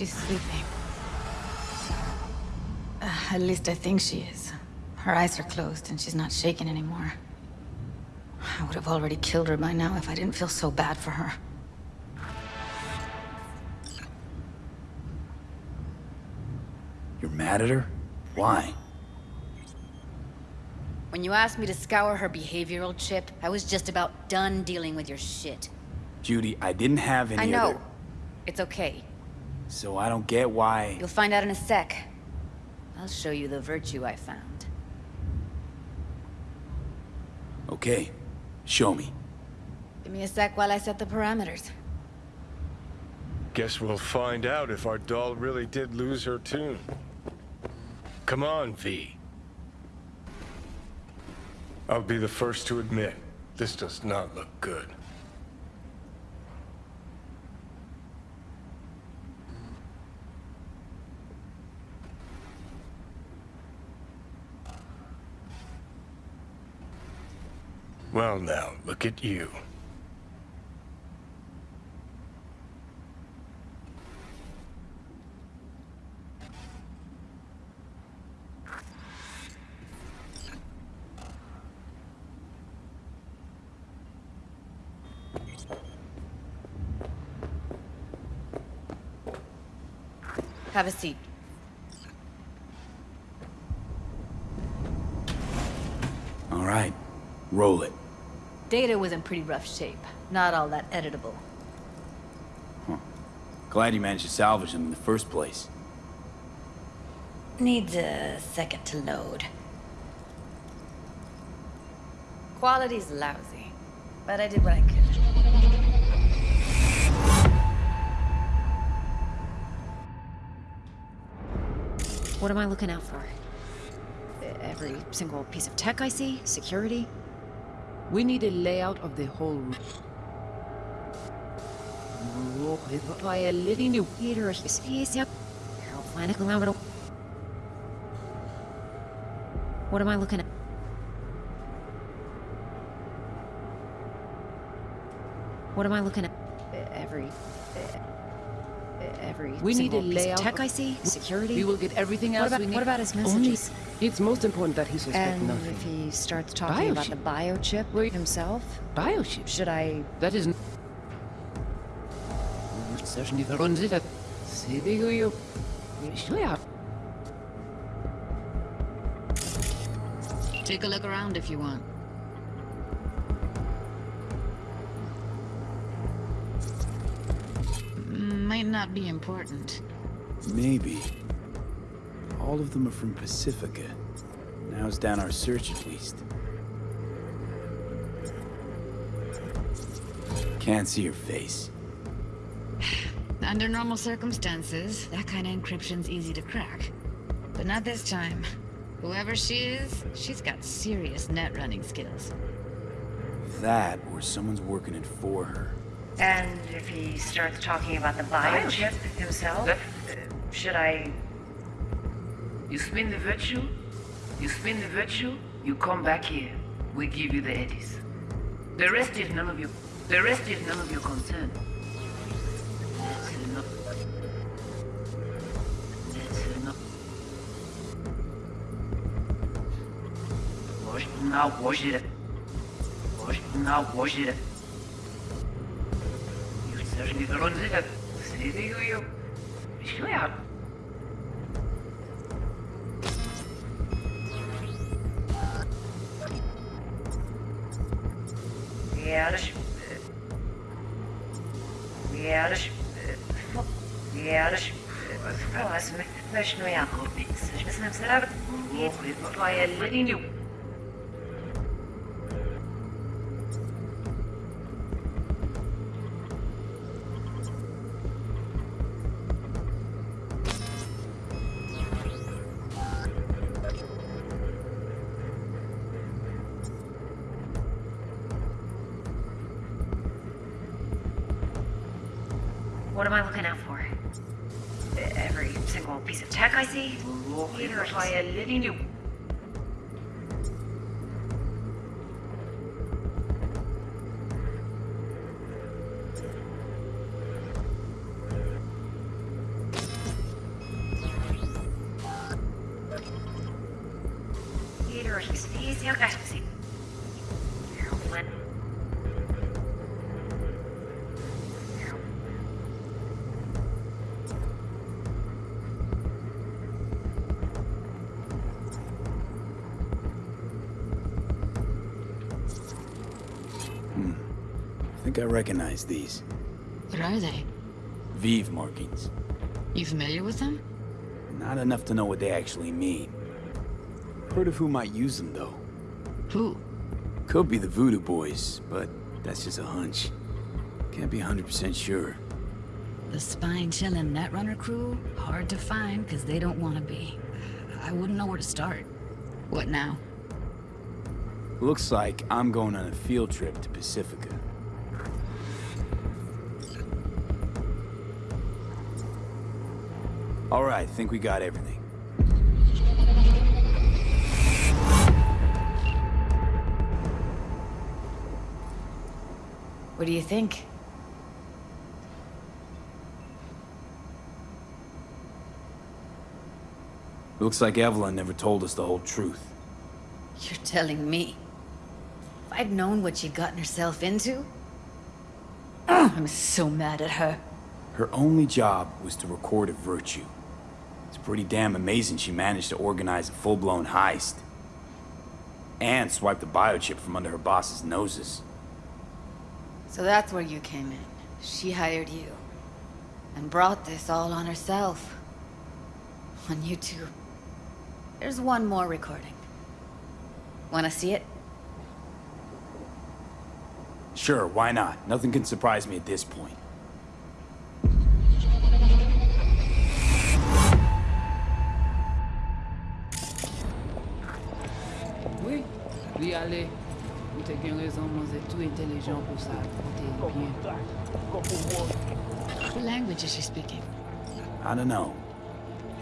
she's sleeping. Uh, at least I think she is. Her eyes are closed and she's not shaking anymore. I would have already killed her by now if I didn't feel so bad for her. You're mad at her? Why? When you asked me to scour her behavioral chip, I was just about done dealing with your shit. Judy, I didn't have any I know. other- It's okay. So I don't get why... You'll find out in a sec. I'll show you the virtue I found. Okay, show me. Give me a sec while I set the parameters. Guess we'll find out if our doll really did lose her tune. Come on, V. I'll be the first to admit, this does not look good. Well now, look at you. Have a seat. All right, roll it. Data was in pretty rough shape. Not all that editable. Huh. Glad you managed to salvage them in the first place. Needs a second to load. Quality's lousy, but I did what I could. What am I looking out for? Every single piece of tech I see? Security? We need a layout of the whole room. What am I looking at? What am I looking at? Every... Every We need single a piece of layout tech I see? Security? We will get everything What else about- we need. what about his Only- messages? it's most important that he suspect And nothing. if he starts talking about the biochip Wait. himself, Biochip. should I... That is... Session die verunsichert. Sie you. Steuer. Take a look around if you want. Might not be important. Maybe. All of them are from Pacifica. Now's down our search at least. Can't see her face. Under normal circumstances, that kind of encryption's easy to crack. But not this time. Whoever she is, she's got serious net running skills. That or someone's working it for her. And if he starts talking about the biochip himself, uh, should I... You spin the virtue, you spin the virtue, you come back here. We give you the eddies. The rest is none of your the rest is none of your concern. That's enough. That's enough. Wash now wash it. Wash now wash it. You certainly don't it. See the you. Sure. Ja, das... Ja, das... Ja, das... Was möchten wir ja Ich wissen, ob es da... By a letting you. What am I looking out for? Every single piece of tech I see? Here's why I living you. Peter, he's, he's, he's, I think I recognize these. What are they? Vive markings. You familiar with them? Not enough to know what they actually mean. Heard of who might use them, though. Who? Could be the Voodoo Boys, but that's just a hunch. Can't be 100% sure. The spine chilling Netrunner crew? Hard to find because they don't want to be. I wouldn't know where to start. What now? Looks like I'm going on a field trip to Pacifica. All right, think we got everything. What do you think? Looks like Evelyn never told us the whole truth. You're telling me. If I'd known what she'd gotten herself into... I'm so mad at her. Her only job was to record a virtue. It's pretty damn amazing she managed to organize a full-blown heist. And swipe the biochip from under her boss's noses. So that's where you came in. She hired you. And brought this all on herself. On you two. There's one more recording. Wanna see it? Sure, why not? Nothing can surprise me at this point. Ale. Ou te gen rezon mwen ze tou intelijon pou sa. Ou te bien. What language is she speaking? I don't know.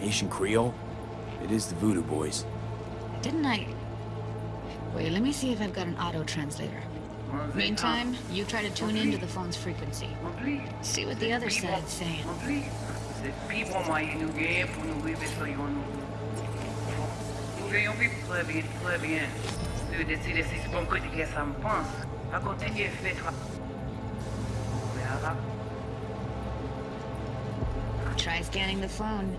Haitian Creole? It is the Voodoo Boys. Didn't I... Wait, let me see if I've got an auto-translator. Meantime, you try to tune into the phone's frequency. See what the other side's saying. Oublie. Se pi bon mwayen nou genyen pou nou rive so yon nou. Nou genyon pi tre bien, tre bien. Se yo deside si se bon kote ke sa mpans, a kontinye fe tra... Ouwe. Try scanning the phone.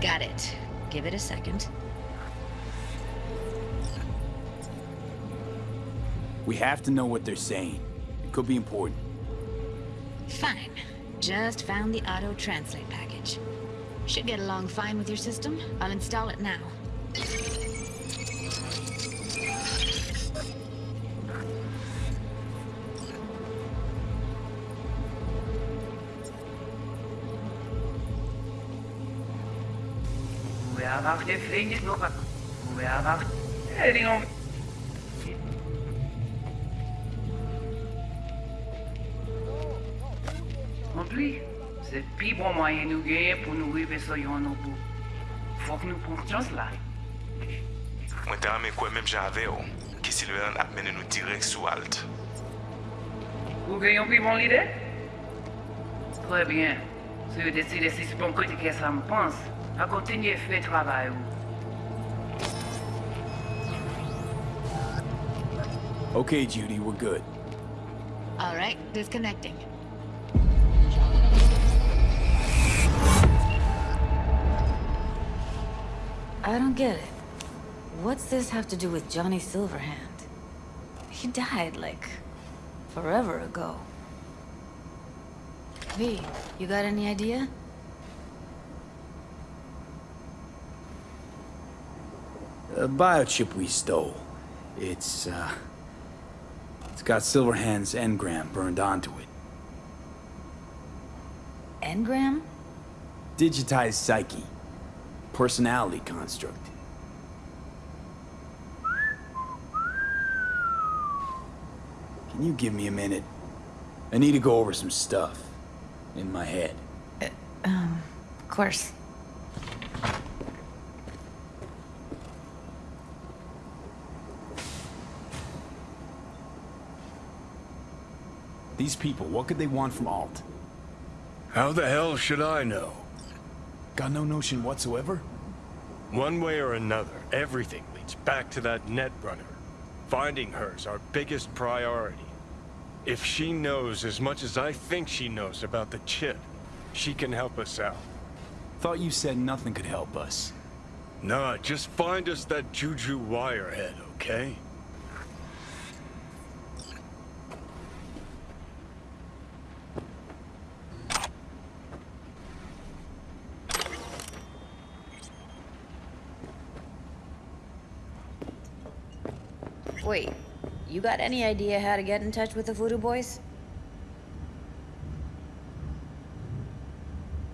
Got it. Give it a second. We have to know what they're saying. It could be important. Fine. Just found the auto-translate package. Should get along fine with your system. I'll install it now. Aujourd'hui, c'est pi bon moyen nous gagner pour nous arriver sur nos bouts. Faut que nous conscience là. Moi, t'as même quoi? Même j'avais, qui si le a mené nous direct sur Alt. Vous gagnez pris mon idée? Très bien. Si vous décidez si c'est bon côté que ça me pense, à continuer à faire le travail. Okay, Judy, we're good. All right, disconnecting. I don't get it. What's this have to do with Johnny Silverhand? He died, like, forever ago. V, you got any idea? A biochip we stole. It's, uh... It's got Silverhand's engram burned onto it. Engram? Digitized psyche. Personality construct. Can you give me a minute? I need to go over some stuff. In my head. Um, of course. These people, what could they want from Alt? How the hell should I know? Got no notion whatsoever? One way or another, everything leads back to that net runner. Finding her's our biggest priority. If she knows as much as I think she knows about the chip, she can help us out. Thought you said nothing could help us. Nah, just find us that Juju Wirehead, okay? Wait, you got any idea how to get in touch with the Voodoo Boys?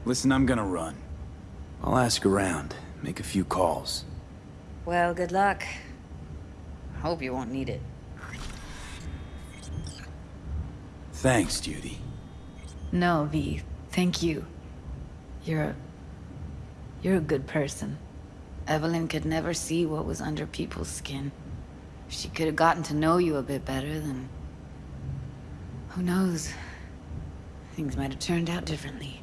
Listen, I'm gonna run. I'll ask around, make a few calls. Well, good luck. I hope you won't need it. Thanks, Judy. No, V. Thank you. You're a... You're a good person. Evelyn could never see what was under people's skin. If she could have gotten to know you a bit better, then... Who knows? Things might have turned out differently.